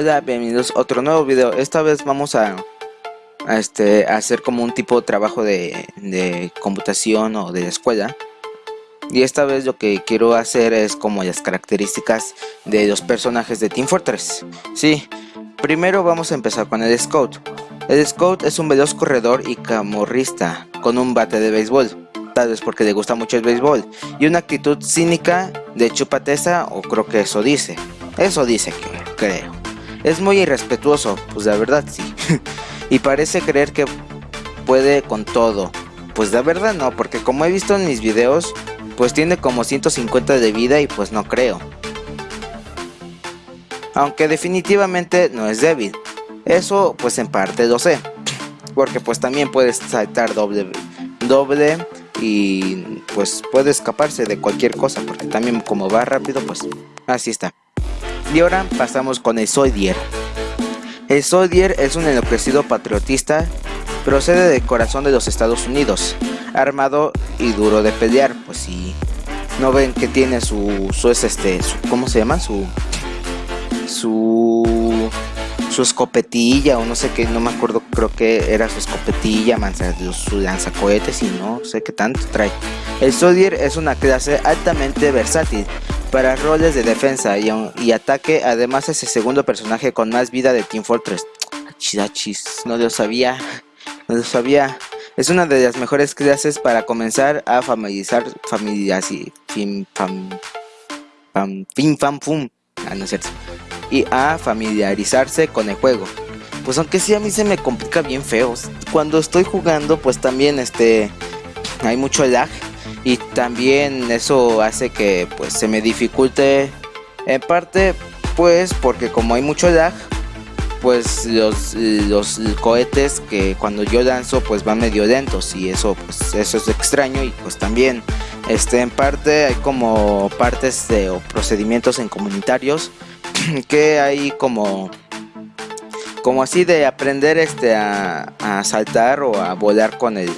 Hola, bienvenidos a otro nuevo video. Esta vez vamos a, este, hacer como un tipo de trabajo de, computación o de escuela. Y esta vez lo que quiero hacer es como las características de los personajes de Team Fortress. Sí, primero vamos a empezar con el Scout. El Scout es un veloz corredor y camorrista con un bate de béisbol. Tal vez porque le gusta mucho el béisbol. Y una actitud cínica de chupateza o creo que eso dice. Eso dice creo. Es muy irrespetuoso, pues la verdad sí. y parece creer que puede con todo. Pues la verdad no, porque como he visto en mis videos, pues tiene como 150 de vida y pues no creo. Aunque definitivamente no es débil. Eso pues en parte lo sé. Porque pues también puede saltar doble, doble y pues puede escaparse de cualquier cosa. Porque también como va rápido pues así está. Y ahora pasamos con el Soldier. El Soldier es un enloquecido patriotista, procede del corazón de los Estados Unidos, armado y duro de pelear, pues si no ven que tiene su, su es este, ¿cómo se llama? Su, su, su escopetilla o no sé qué, no me acuerdo, creo que era su escopetilla, su lanzacohetes y no sé qué tanto trae. El Soldier es una clase altamente versátil, para roles de defensa y, ataque, además es el segundo personaje con más vida de Team Fortress. Chidachis, no lo sabía, no lo sabía. Es una de las mejores clases para comenzar a familiarizar. Ah, no es cierto. Y a familiarizarse con el juego. Pues aunque sí a mí se me complica bien feo. Cuando estoy jugando, pues también este hay mucho lag y también eso hace que pues se me dificulte en parte pues porque como hay mucho lag pues los, los cohetes que cuando yo lanzo pues van medio lentos y eso pues eso es extraño y pues también este en parte hay como partes de o procedimientos en comunitarios que hay como como así de aprender este a, a saltar o a volar con el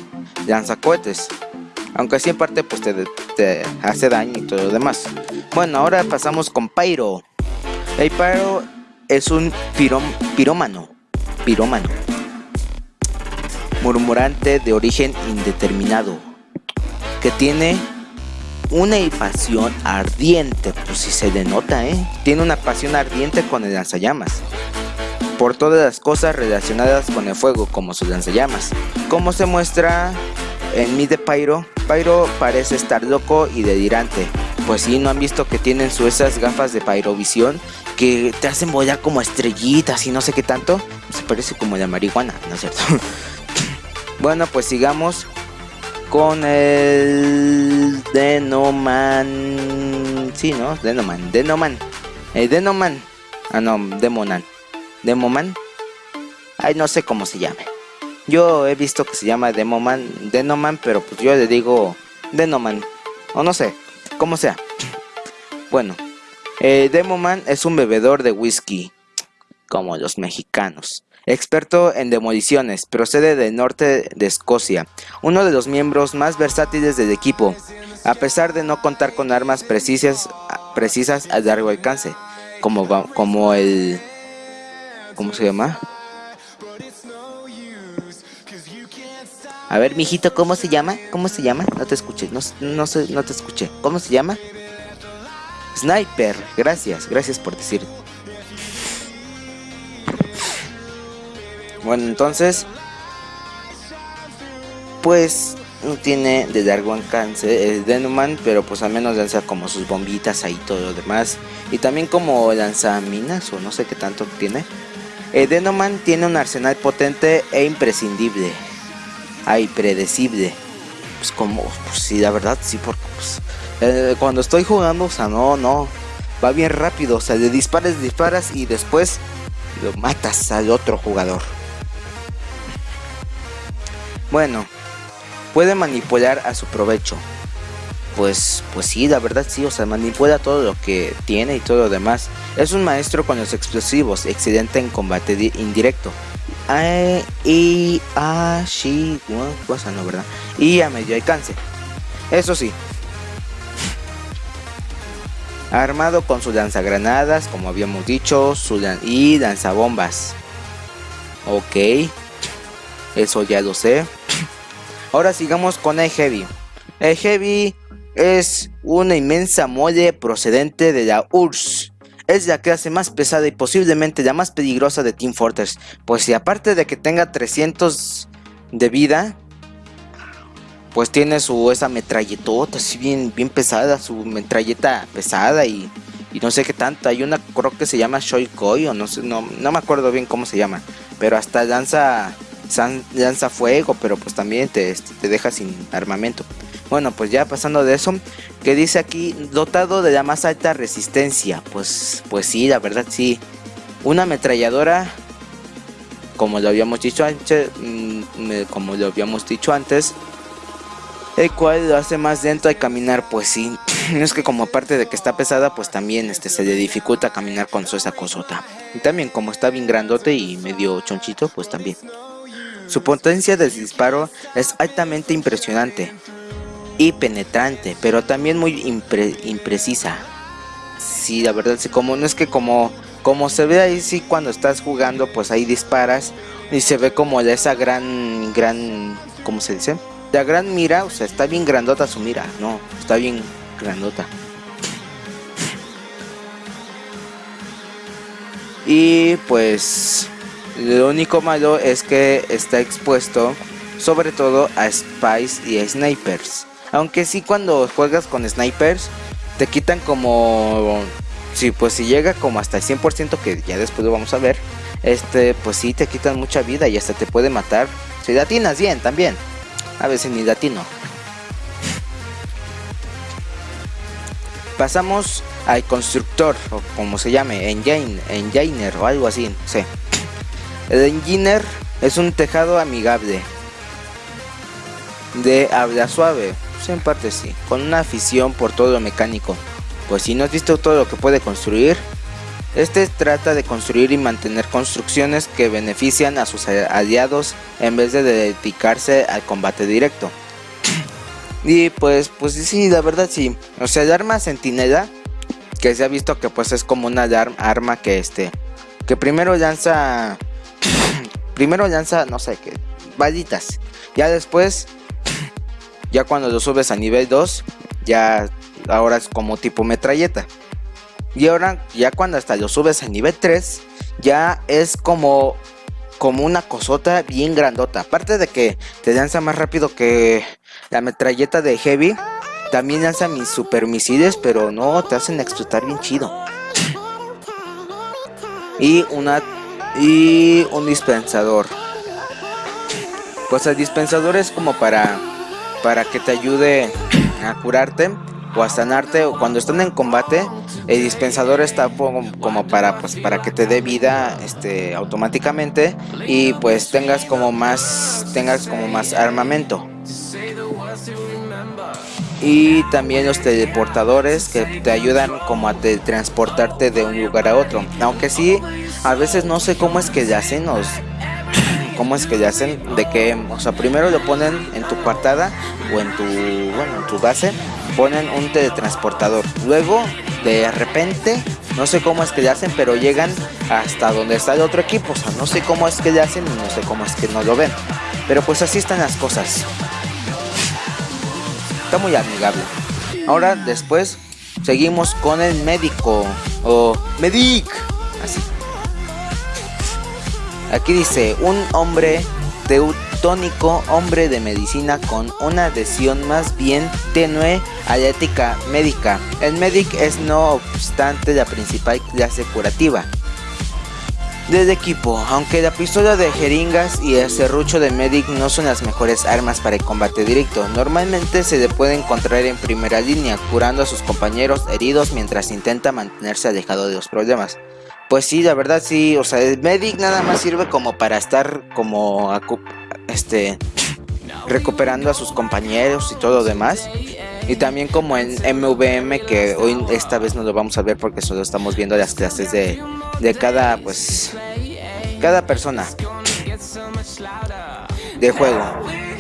lanzacohetes aunque así en parte pues te, hace daño y todo lo demás. Bueno, ahora pasamos con Pyro. El Pyro es un pirómano. Pirómano. Murmurante de origen indeterminado. Que tiene una pasión ardiente. Pues si se denota, ¿eh? Tiene una pasión ardiente con el lanzallamas por todas las cosas relacionadas con el fuego como sus lanzallamas, como se muestra en mi de Pyro, Pyro parece estar loco y delirante. Pues si ¿no han visto que tienen su esas gafas de Pyrovisión que te hacen volar como estrellitas y no sé qué tanto? Se parece como la marihuana, ¿no es cierto? bueno, pues sigamos con el Denoman. Sí, ¿no? Denoman, Denoman. El Denoman. Ah, no, Demonan. Demoman. Ay, no sé cómo se llame. Yo he visto que se llama Demoman, Denoman, pero pues yo le digo Denoman. O no sé, como sea. Bueno, eh, Demoman es un bebedor de whisky, como los mexicanos. Experto en demoliciones, procede del norte de Escocia, uno de los miembros más versátiles del equipo, a pesar de no contar con armas precisas, precisas a largo alcance, como, como el... ¿Cómo se llama? A ver, mijito, ¿cómo se llama? ¿Cómo se llama? No te escuché, no, no, no te escuché. ¿Cómo se llama? Sniper, gracias, gracias por decir. Bueno, entonces, pues no tiene de largo alcance el Denuman, pero pues al menos lanza como sus bombitas ahí todo lo demás. Y también como lanza minas o no sé qué tanto tiene. El Denoman tiene un arsenal potente e imprescindible ay, predecible. Pues como, pues sí, la verdad, sí, porque pues, eh, cuando estoy jugando, o sea, no, no, va bien rápido, o sea, le disparas, disparas y después lo matas al otro jugador. Bueno, puede manipular a su provecho. Pues, pues sí, la verdad sí, o sea, manipula todo lo que tiene y todo lo demás. Es un maestro con los explosivos, excelente en combate indirecto y a sí, cosa no, ¿verdad? Y a medio alcance. Eso sí. Armado con su lanzagranadas, como habíamos dicho, su y lanzabombas. Ok. Eso ya lo sé. Ahora sigamos con el Heavy. El Heavy es una inmensa mole procedente de la URSS. Es la clase más pesada y posiblemente la más peligrosa de Team Fortress. Pues si aparte de que tenga 300 de vida, pues tiene su esa metralletota así bien, bien pesada, su metralleta pesada y, no sé qué tanto. Hay una creo que se llama Shoikoi o no sé, no, no me acuerdo bien cómo se llama. Pero hasta lanza, lanza fuego, pero pues también te, te deja sin armamento. Bueno, pues ya pasando de eso, que dice aquí, dotado de la más alta resistencia. Pues, pues sí, la verdad sí. Una ametralladora, como lo habíamos dicho antes, mm, antes, el cual lo hace más lento al caminar, pues sí. Es que como aparte de que está pesada, pues también este, se le dificulta caminar con su esa cosota. Y también como está bien grandote y medio chonchito, pues también. Su potencia de disparo es altamente impresionante y penetrante, pero también muy imprecisa. Sí, la verdad, sí, como no es que como, como se ve ahí, sí, cuando estás jugando, pues ahí disparas y se ve como esa gran, gran, ¿cómo se dice? La gran mira, o sea, está bien grandota su mira, no, está bien grandota. Y pues lo único malo es que está expuesto sobre todo a spies y a snipers. Aunque sí cuando juegas con snipers te quitan como... Sí, pues si llega como hasta el 100% que ya después lo vamos a ver. Este, pues sí te quitan mucha vida y hasta te puede matar. Si latinas bien también a veces ni latino. Pasamos al constructor, o como se llame, engine, engineer o algo así, sí. El engineer es un tejado amigable, de habla suave, pues en parte sí, con una afición por todo lo mecánico. Pues si no has visto todo lo que puede construir, este trata de construir y mantener construcciones que benefician a sus aliados en vez de dedicarse al combate directo. Y pues, pues sí, la verdad sí. O sea, el arma sentinela, que se ha visto que pues es como una arma que este, que primero lanza, primero lanza, no sé qué, balitas. Ya después, ya cuando lo subes a nivel 2, ya ahora es como tipo metralleta. Y ahora ya cuando hasta lo subes a nivel 3, ya es como, como una cosota bien grandota. Aparte de que te lanza más rápido que la metralleta de Heavy, también lanza mis super misiles, pero no, te hacen explotar bien chido. Y una y un dispensador. Pues el dispensador es como para para que te ayude a curarte o a sanarte. O cuando están en combate el dispensador está como para pues para que te dé vida este automáticamente y pues tengas como más tengas como más armamento. Y también los teleportadores que te ayudan como a transportarte de un lugar a otro. Aunque sí a veces no sé cómo es que le hacen los cómo es que le hacen de que o sea primero lo ponen en tu partada o en tu bueno en tu base ponen un teletransportador. Luego, de repente, no sé cómo es que le hacen, pero llegan hasta donde está el otro equipo. O sea, no sé cómo es que le hacen y no sé cómo es que no lo ven. Pero pues así están las cosas. Está muy amigable. Ahora, después, seguimos con el médico. O medic. Así. Aquí dice, un hombre de tónico hombre de medicina con una adhesión más bien tenue a la ética médica. El medic es no obstante la principal clase curativa del equipo, aunque la pistola de jeringas y el serrucho de medic no son las mejores armas para el combate directo, normalmente se le puede encontrar en primera línea, curando a sus compañeros heridos mientras intenta mantenerse alejado de los problemas. Pues sí, la verdad sí, o sea, el medic nada más sirve como para estar como este recuperando a sus compañeros y todo lo demás. Y también como en MVM que hoy esta vez no lo vamos a ver porque solo estamos viendo las clases de, de cada pues cada persona de juego.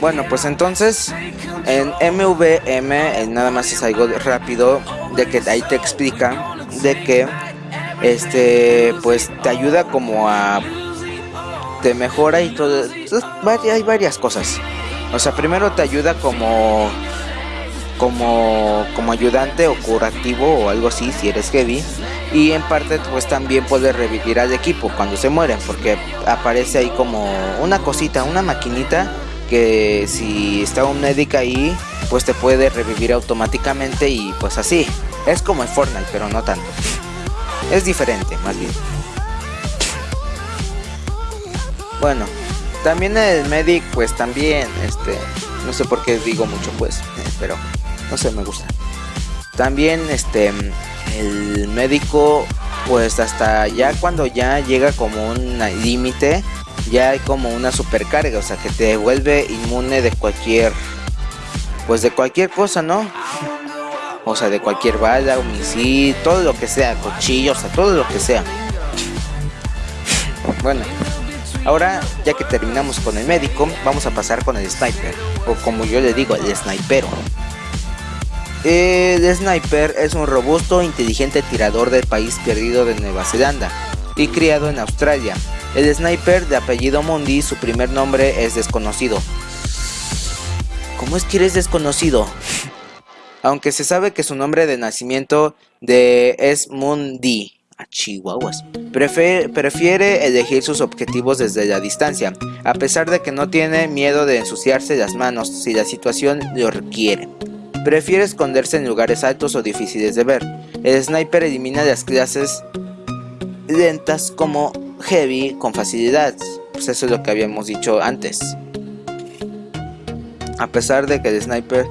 Bueno, pues entonces en MVM nada más es algo rápido de que ahí te explica de que este pues te ayuda como a te mejora y todo hay varias cosas. O sea primero te ayuda como como como ayudante o curativo o algo así si eres heavy. Y en parte pues también puedes revivir al equipo cuando se mueren porque aparece ahí como una cosita una maquinita que si está un médico ahí pues te puede revivir automáticamente y pues así. Es como en Fortnite pero no tanto es diferente más bien. Bueno también el medic pues también este no sé por qué digo mucho pues pero no sé me gusta. También este el médico pues hasta ya cuando ya llega como un límite ya hay como una supercarga o sea que te vuelve inmune de cualquier pues de cualquier cosa no o sea de cualquier bala un todo lo que sea cuchillos o sea todo lo que sea bueno ahora ya que terminamos con el médico vamos a pasar con el sniper o como yo le digo el snipero el sniper es un robusto e inteligente tirador del país perdido de Nueva Zelanda y criado en Australia. El sniper de apellido Mundi, su primer nombre es desconocido. ¿Cómo es que eres desconocido? Aunque se sabe que su nombre de nacimiento es Mundi. A Chihuahuas. prefiere elegir sus objetivos desde la distancia, a pesar de que no tiene miedo de ensuciarse las manos si la situación lo requiere. Prefiere esconderse en lugares altos o difíciles de ver. El sniper elimina las clases lentas como heavy con facilidad. Pues eso es lo que habíamos dicho antes. A pesar de que el sniper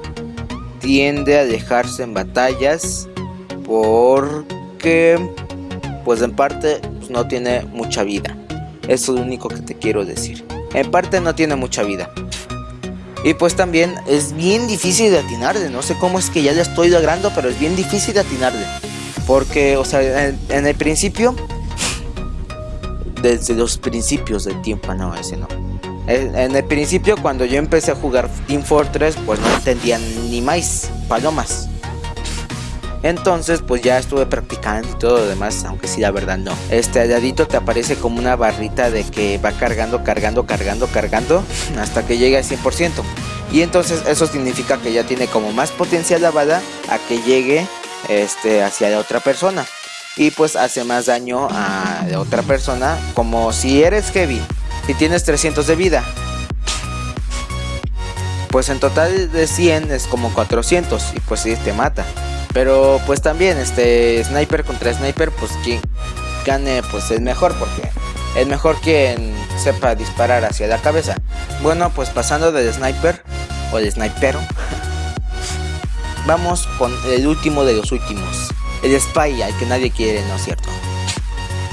tiende a dejarse en batallas porque pues en parte pues, no tiene mucha vida. Eso es lo único que te quiero decir. En parte no tiene mucha vida. Y pues también es bien difícil de atinarle. No sé cómo es que ya le estoy logrando, pero es bien difícil de atinarle. Porque, o sea, en, el principio, desde los principios del tiempo, no, ese no. En, el principio, cuando yo empecé a jugar Team Fortress, pues no entendía ni más palomas. Entonces pues ya estuve practicando y todo lo demás, aunque sí la verdad no. Este alladito te aparece como una barrita de que va cargando, cargando, cargando, cargando hasta que llegue al 100%. Y entonces eso significa que ya tiene como más potencial la bala a que llegue este, hacia la otra persona. Y pues hace más daño a la otra persona como si eres heavy, si tienes 300 de vida. Pues en total de 100 es como 400 y pues si te mata. Pero pues también este sniper contra sniper, pues quien gane pues es mejor porque es mejor quien sepa disparar hacia la cabeza. Bueno, pues pasando del sniper o el snipero, vamos con el último de los últimos, el spy, al que nadie quiere, ¿no es cierto?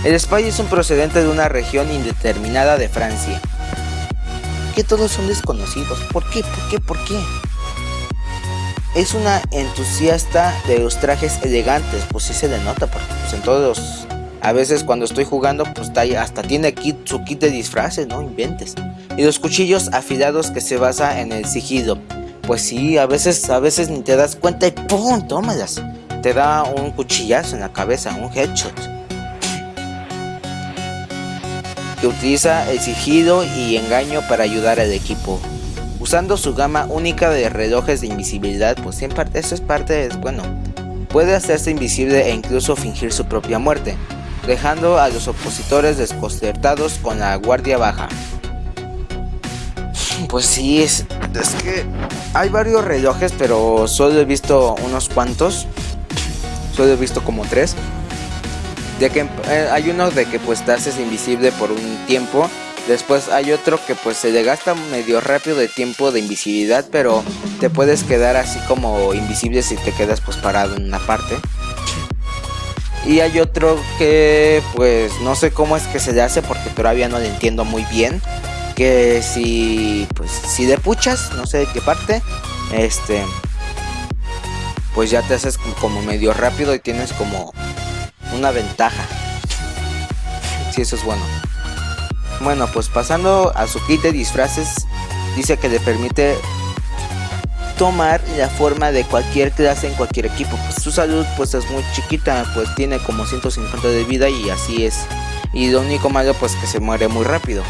El spy es un procedente de una región indeterminada de Francia. Que todos son desconocidos. ¿Por qué? ¿Por qué? ¿Por qué? es una entusiasta de los trajes elegantes, pues sí se le nota, porque pues en todos. A veces cuando estoy jugando, pues hasta tiene kit, su kit de disfraces, no inventes. Y los cuchillos afilados que se basa en el sigilo. Pues sí, a veces, a veces ni te das cuenta y ¡pum! Tómalas. Te da un cuchillazo en la cabeza, un headshot. Que utiliza el sigilo y engaño para ayudar al equipo usando su gama única de relojes de invisibilidad, pues en parte eso es parte, es bueno, puede hacerse invisible e incluso fingir su propia muerte, dejando a los opositores desconcertados con la guardia baja. Pues sí, es, es que hay varios relojes, pero solo he visto unos cuantos, solo he visto como tres. De que eh, hay uno de que pues te haces invisible por un tiempo Después hay otro que pues se le gasta medio rápido de tiempo de invisibilidad, pero te puedes quedar así como invisible si te quedas pues parado en una parte. Y hay otro que pues no sé cómo es que se le hace porque todavía no le entiendo muy bien. Que si pues si de puchas, no sé de qué parte, este pues ya te haces como medio rápido y tienes como una ventaja. Si eso es bueno. Bueno, pues pasando a su kit de disfraces, dice que le permite tomar la forma de cualquier clase en cualquier equipo. Pues su salud pues es muy chiquita, pues tiene como 150 de vida y así es. Y lo único malo pues que se muere muy rápido.